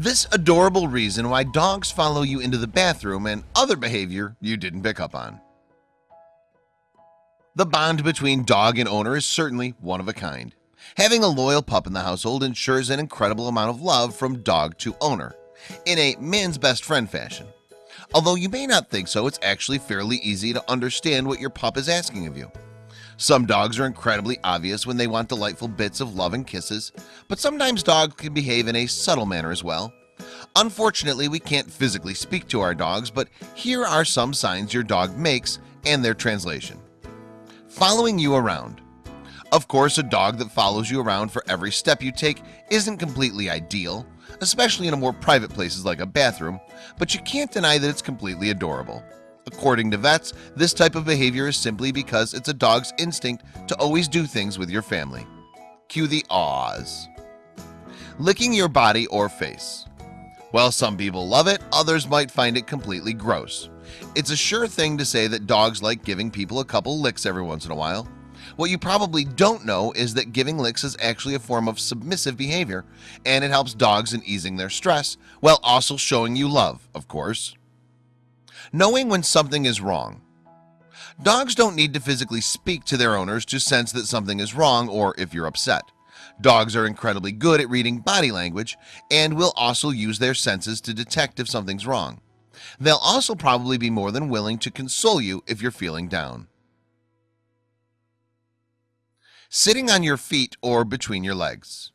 This adorable reason why dogs follow you into the bathroom and other behavior you didn't pick up on. The bond between dog and owner is certainly one of a kind. Having a loyal pup in the household ensures an incredible amount of love from dog to owner in a man's best friend fashion. Although you may not think so, it's actually fairly easy to understand what your pup is asking of you some dogs are incredibly obvious when they want delightful bits of love and kisses But sometimes dogs can behave in a subtle manner as well. Unfortunately, we can't physically speak to our dogs But here are some signs your dog makes and their translation. Following you around. Of course a dog that follows you around for every step you take isn't completely ideal Especially in a more private places like a bathroom But you can't deny that it's completely adorable According to vets, this type of behavior is simply because it's a dog's instinct to always do things with your family. Cue the awes. Licking your body or face. While some people love it, others might find it completely gross. It's a sure thing to say that dogs like giving people a couple licks every once in a while. What you probably don't know is that giving licks is actually a form of submissive behavior and it helps dogs in easing their stress while also showing you love, of course knowing when something is wrong. Dogs don't need to physically speak to their owners to sense that something is wrong or if you're upset. Dogs are incredibly good at reading body language and will also use their senses to detect if something's wrong. They'll also probably be more than willing to console you if you're feeling down. Sitting on your feet or between your legs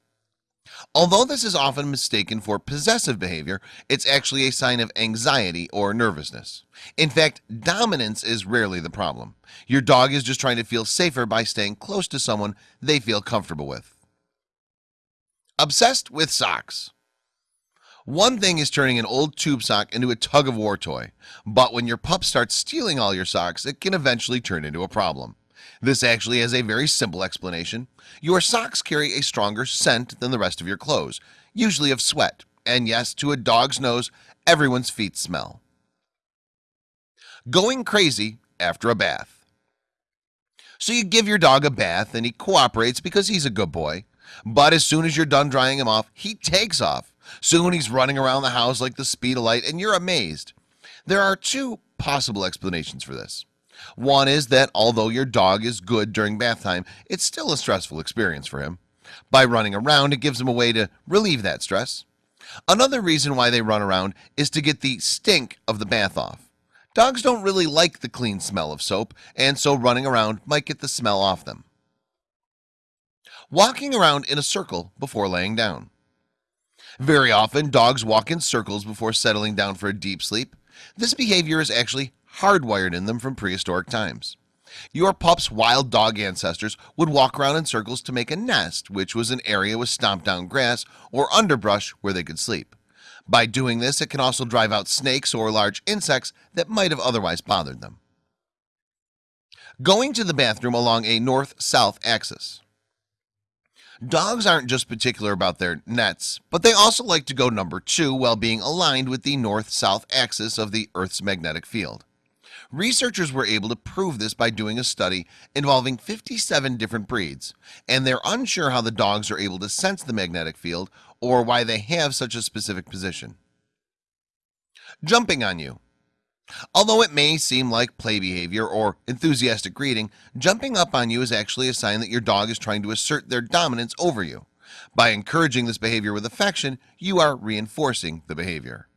Although this is often mistaken for possessive behavior It's actually a sign of anxiety or nervousness. In fact dominance is rarely the problem. Your dog is just trying to feel safer by staying close to someone they feel comfortable with. Obsessed with socks. One thing is turning an old tube sock into a tug-of-war toy But when your pup starts stealing all your socks it can eventually turn into a problem this actually has a very simple explanation. Your socks carry a stronger scent than the rest of your clothes Usually of sweat and yes to a dog's nose everyone's feet smell. Going crazy after a bath. So you give your dog a bath and he cooperates because he's a good boy But as soon as you're done drying him off he takes off. Soon he's running around the house like the speed of light and you're amazed. There are two possible explanations for this one is that although your dog is good during bath time It's still a stressful experience for him. By running around it gives him a way to relieve that stress. Another reason why they run around is to get the stink of the bath off. Dogs don't really like the clean smell of soap and so running around might get the smell off them. Walking around in a circle before laying down. Very often dogs walk in circles before settling down for a deep sleep. This behavior is actually hardwired in them from prehistoric times. Your pups wild dog ancestors would walk around in circles to make a nest which was an area with stomped down grass or underbrush where they could sleep. By doing this it can also drive out snakes or large insects that might have otherwise bothered them. Going to the bathroom along a north-south axis. Dogs aren't just particular about their nets but they also like to go number two while being aligned with the north-south axis of the Earth's magnetic field Researchers were able to prove this by doing a study involving 57 different breeds and they're unsure how the dogs are able to sense the magnetic field or why they have such a specific position. Jumping on you. Although it may seem like play behavior or enthusiastic greeting jumping up on you is actually a sign that your dog is trying to assert their dominance over you. By encouraging this behavior with affection you are reinforcing the behavior.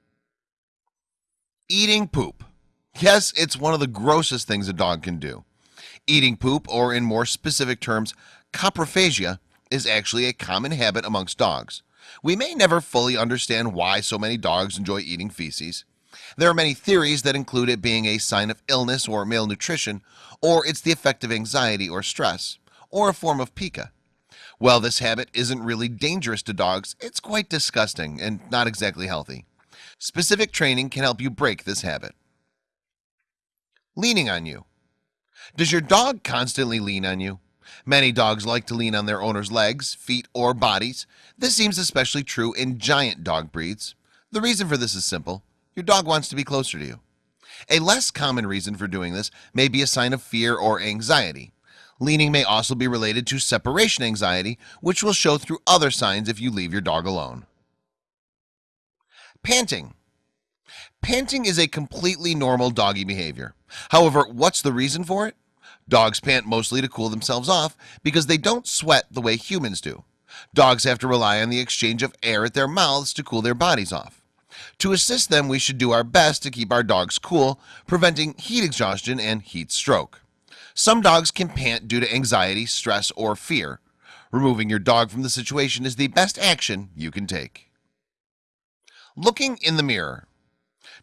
Eating poop Yes, it's one of the grossest things a dog can do. Eating poop or in more specific terms Coprophagia is actually a common habit amongst dogs. We may never fully understand why so many dogs enjoy eating feces. There are many theories that include it being a sign of illness or malnutrition or it's the effect of anxiety or stress or a form of pica. Well, this habit isn't really dangerous to dogs It's quite disgusting and not exactly healthy. Specific training can help you break this habit leaning on you. Does your dog constantly lean on you? Many dogs like to lean on their owners legs feet or bodies. This seems especially true in giant dog breeds. The reason for this is simple. Your dog wants to be closer to you. A less common reason for doing this may be a sign of fear or anxiety. Leaning may also be related to separation anxiety which will show through other signs if you leave your dog alone. Panting Panting is a completely normal doggy behavior. However, what's the reason for it? Dogs pant mostly to cool themselves off because they don't sweat the way humans do. Dogs have to rely on the exchange of air at their mouths to cool their bodies off. To assist them, we should do our best to keep our dogs cool, preventing heat exhaustion and heat stroke. Some dogs can pant due to anxiety, stress, or fear. Removing your dog from the situation is the best action you can take. Looking in the mirror.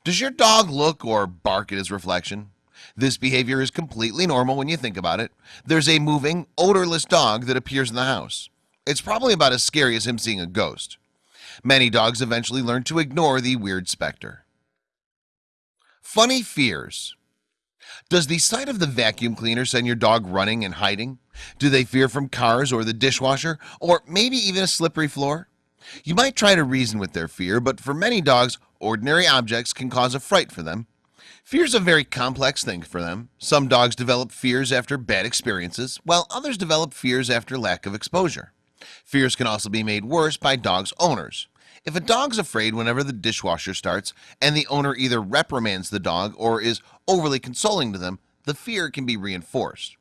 Does your dog look or bark at his reflection? This behavior is completely normal when you think about it. There's a moving, odorless dog that appears in the house. It's probably about as scary as him seeing a ghost. Many dogs eventually learn to ignore the weird specter. Funny fears. Does the sight of the vacuum cleaner send your dog running and hiding? Do they fear from cars or the dishwasher or maybe even a slippery floor? You might try to reason with their fear, but for many dogs, ordinary objects can cause a fright for them. Fear is a very complex thing for them. Some dogs develop fears after bad experiences, while others develop fears after lack of exposure. Fears can also be made worse by dogs owners. If a dog's afraid whenever the dishwasher starts and the owner either reprimands the dog or is overly consoling to them, the fear can be reinforced.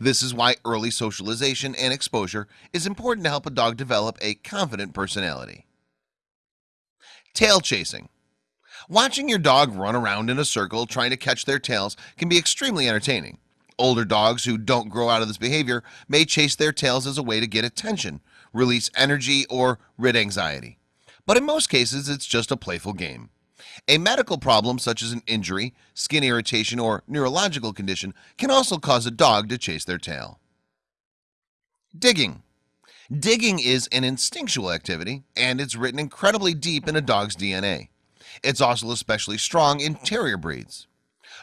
This is why early socialization and exposure is important to help a dog develop a confident personality. Tail chasing. Watching your dog run around in a circle trying to catch their tails can be extremely entertaining. Older dogs who don't grow out of this behavior may chase their tails as a way to get attention, release energy, or rid anxiety. But in most cases, it's just a playful game. A medical problem such as an injury, skin irritation, or neurological condition can also cause a dog to chase their tail. Digging. Digging is an instinctual activity, and it's written incredibly deep in a dog's DNA. It's also especially strong in terrier breeds.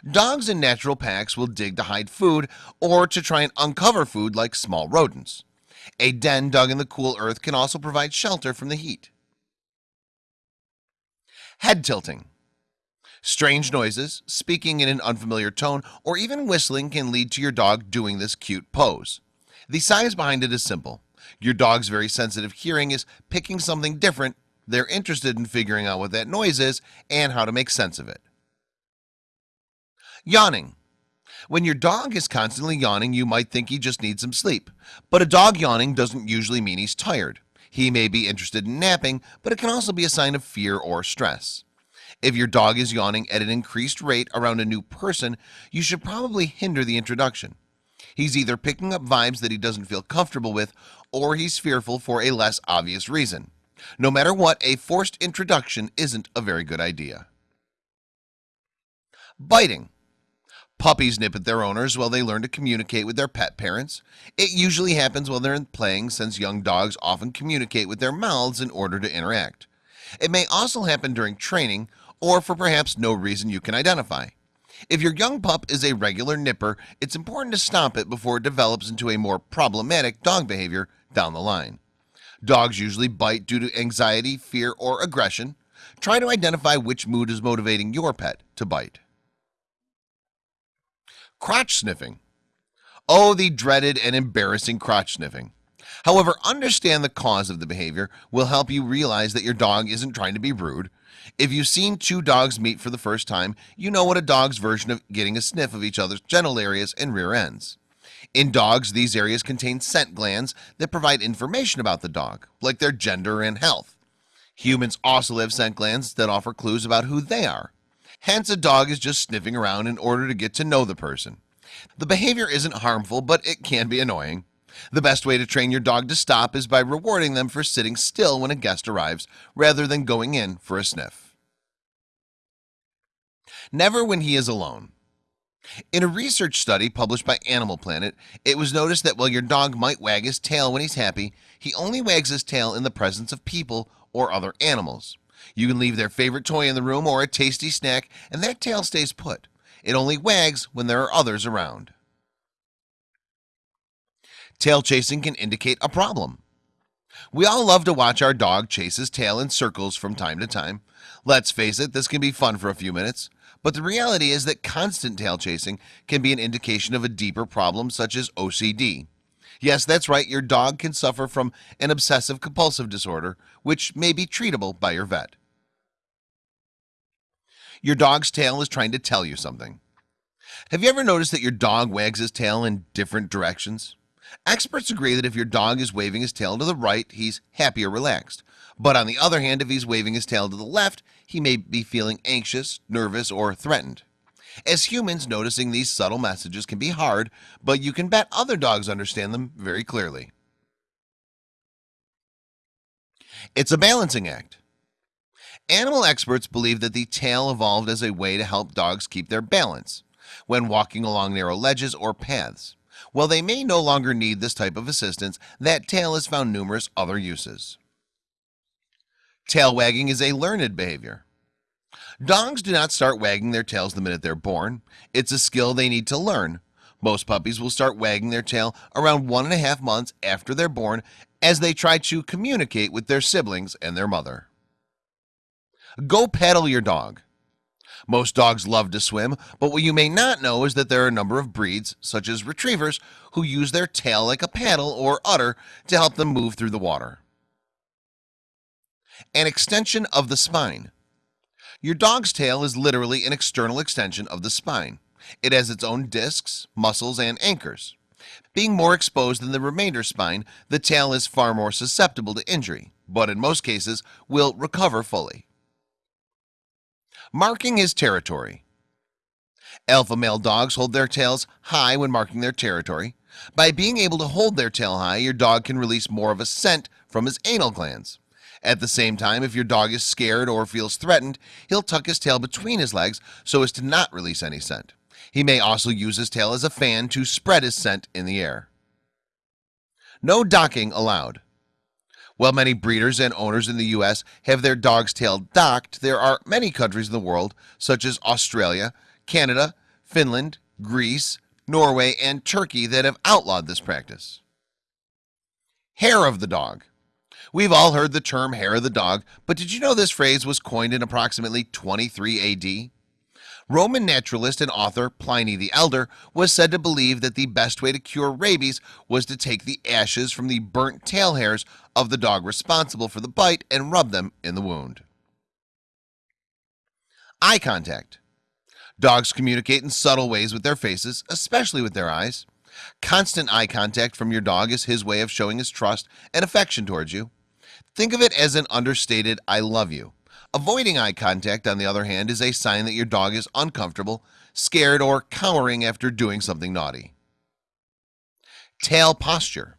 Dogs in natural packs will dig to hide food or to try and uncover food like small rodents. A den dug in the cool earth can also provide shelter from the heat. Head tilting. Strange noises, speaking in an unfamiliar tone, or even whistling can lead to your dog doing this cute pose. The science behind it is simple. Your dog's very sensitive hearing is picking something different they're interested in figuring out what that noise is and how to make sense of it. Yawning. When your dog is constantly yawning, you might think he just needs some sleep. But a dog yawning doesn't usually mean he's tired. He may be interested in napping, but it can also be a sign of fear or stress. If your dog is yawning at an increased rate around a new person, you should probably hinder the introduction. He's either picking up vibes that he doesn't feel comfortable with, or he's fearful for a less obvious reason. No matter what, a forced introduction isn't a very good idea. Biting. Puppies nip at their owners while they learn to communicate with their pet parents. It usually happens while they're playing since young dogs often communicate with their mouths in order to interact. It may also happen during training or for perhaps no reason you can identify. If your young pup is a regular nipper, it's important to stop it before it develops into a more problematic dog behavior down the line. Dogs usually bite due to anxiety, fear, or aggression. Try to identify which mood is motivating your pet to bite. Crotch sniffing. Oh, the dreaded and embarrassing crotch sniffing. However, understand the cause of the behavior will help you realize that your dog isn't trying to be rude. If you've seen two dogs meet for the first time, you know what a dog's version of getting a sniff of each other's genital areas and rear ends. In dogs, these areas contain scent glands that provide information about the dog, like their gender and health. Humans also have scent glands that offer clues about who they are. Hence, a dog is just sniffing around in order to get to know the person. The behavior isn't harmful, but it can be annoying. The best way to train your dog to stop is by rewarding them for sitting still when a guest arrives, rather than going in for a sniff. Never when he is alone. In a research study published by Animal Planet, it was noticed that while your dog might wag his tail when he's happy, he only wags his tail in the presence of people or other animals. You can leave their favorite toy in the room or a tasty snack, and that tail stays put. It only wags when there are others around. Tail chasing can indicate a problem. We all love to watch our dog chase his tail in circles from time to time. Let's face it, this can be fun for a few minutes. But the reality is that constant tail chasing can be an indication of a deeper problem such as OCD. Yes, that's right. Your dog can suffer from an obsessive compulsive disorder, which may be treatable by your vet. Your dog's tail is trying to tell you something Have you ever noticed that your dog wags his tail in different directions? Experts agree that if your dog is waving his tail to the right, he's happy or relaxed. But on the other hand, if he's waving his tail to the left, he may be feeling anxious, nervous, or threatened. As humans, noticing these subtle messages can be hard, but you can bet other dogs understand them very clearly. It's a balancing act. Animal experts believe that the tail evolved as a way to help dogs keep their balance when walking along narrow ledges or paths. While they may no longer need this type of assistance, that tail has found numerous other uses. Tail wagging is a learned behavior. Dogs do not start wagging their tails the minute they're born. It's a skill they need to learn. Most puppies will start wagging their tail around one and a half months after they're born as they try to communicate with their siblings and their mother. Go paddle your dog. Most dogs love to swim, but what you may not know is that there are a number of breeds, such as retrievers, who use their tail like a paddle or udder to help them move through the water. An extension of the spine. Your dog's tail is literally an external extension of the spine. It has its own discs, muscles, and anchors. Being more exposed than the remainder spine, the tail is far more susceptible to injury, but in most cases will recover fully. Marking his territory. Alpha male dogs hold their tails high when marking their territory. By being able to hold their tail high, your dog can release more of a scent from his anal glands. At the same time, if your dog is scared or feels threatened, he'll tuck his tail between his legs so as to not release any scent. He may also use his tail as a fan to spread his scent in the air. No docking allowed. While many breeders and owners in the US have their dog's tail docked, there are many countries in the world, such as Australia, Canada, Finland, Greece, Norway, and Turkey that have outlawed this practice. Hair of the dog. We've all heard the term hair of the dog, but did you know this phrase was coined in approximately 23 AD? Roman naturalist and author Pliny the Elder was said to believe that the best way to cure rabies was to take the ashes from the burnt tail hairs of the dog responsible for the bite and rub them in the wound. Eye contact. Dogs communicate in subtle ways with their faces, especially with their eyes. Constant eye contact from your dog is his way of showing his trust and affection towards you. Think of it as an understated I love you. Avoiding eye contact on the other hand is a sign that your dog is uncomfortable scared or cowering after doing something naughty. Tail posture.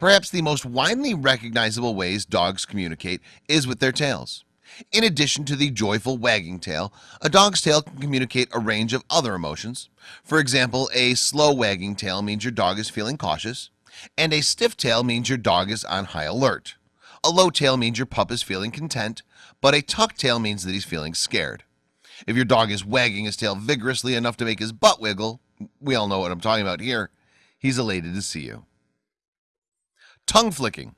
Perhaps the most widely recognizable ways dogs communicate is with their tails. In addition to the joyful wagging tail a dog's tail can communicate a range of other emotions. For example a slow wagging tail means your dog is feeling cautious and a stiff tail means your dog is on high alert a low tail means your pup is feeling content, but a tuck tail means that he's feeling scared. If your dog is wagging his tail vigorously enough to make his butt wiggle, we all know what I'm talking about here. He's elated to see you. Tongue flicking.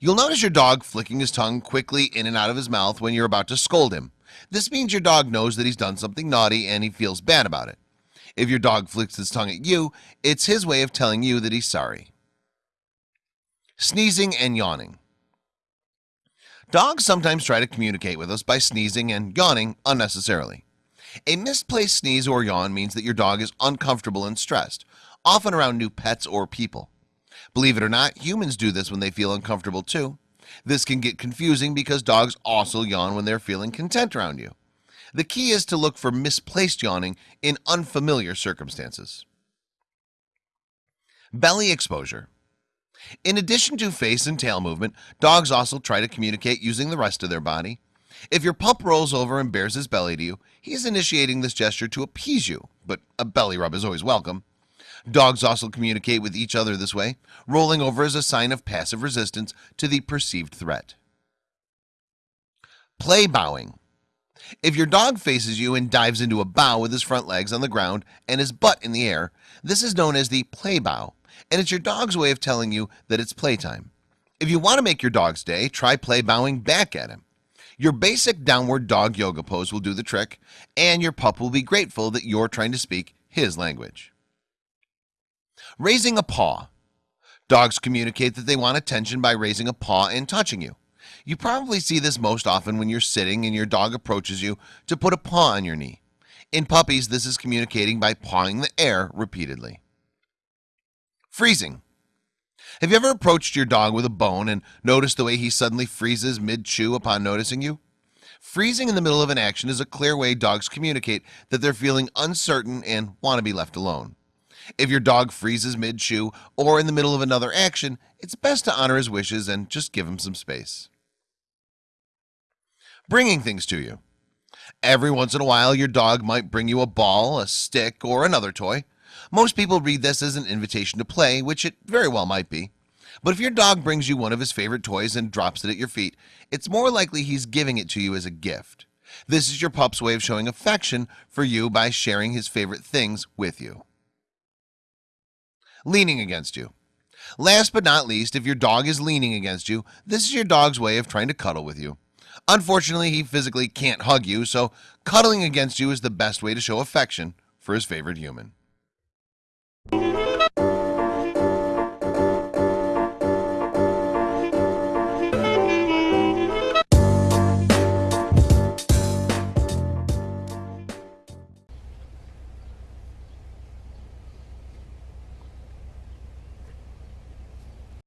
You'll notice your dog flicking his tongue quickly in and out of his mouth when you're about to scold him. This means your dog knows that he's done something naughty and he feels bad about it. If your dog flicks his tongue at you, it's his way of telling you that he's sorry. Sneezing and yawning. Dogs sometimes try to communicate with us by sneezing and yawning unnecessarily. A misplaced sneeze or yawn means that your dog is uncomfortable and stressed often around new pets or people. Believe it or not humans do this when they feel uncomfortable too. This can get confusing because dogs also yawn when they're feeling content around you. The key is to look for misplaced yawning in unfamiliar circumstances. Belly exposure in addition to face and tail movement dogs also try to communicate using the rest of their body. If your pup rolls over and bares his belly to you He's initiating this gesture to appease you but a belly rub is always welcome. Dogs also communicate with each other this way rolling over as a sign of passive resistance to the perceived threat. Play bowing. If your dog faces you and dives into a bow with his front legs on the ground and his butt in the air This is known as the play bow and it's your dog's way of telling you that it's playtime. If you want to make your dog's day try play bowing back at him. Your basic downward dog yoga pose will do the trick and your pup will be grateful that you're trying to speak his language. Raising a paw. Dogs communicate that they want attention by raising a paw and touching you. You probably see this most often when you're sitting and your dog approaches you to put a paw on your knee. In puppies This is communicating by pawing the air repeatedly Freezing. Have you ever approached your dog with a bone and noticed the way he suddenly freezes mid chew upon noticing you? Freezing in the middle of an action is a clear way dogs communicate that they're feeling uncertain and want to be left alone. If your dog freezes mid chew or in the middle of another action It's best to honor his wishes and just give him some space. Bringing things to you. Every once in a while your dog might bring you a ball a stick or another toy Most people read this as an invitation to play which it very well might be. But if your dog brings you one of his favorite toys and drops it at your feet It's more likely he's giving it to you as a gift. This is your pup's way of showing affection for you by sharing his favorite things with you. Leaning against you. Last but not least if your dog is leaning against you This is your dog's way of trying to cuddle with you. Unfortunately, he physically can't hug you so cuddling against you is the best way to show affection for his favorite human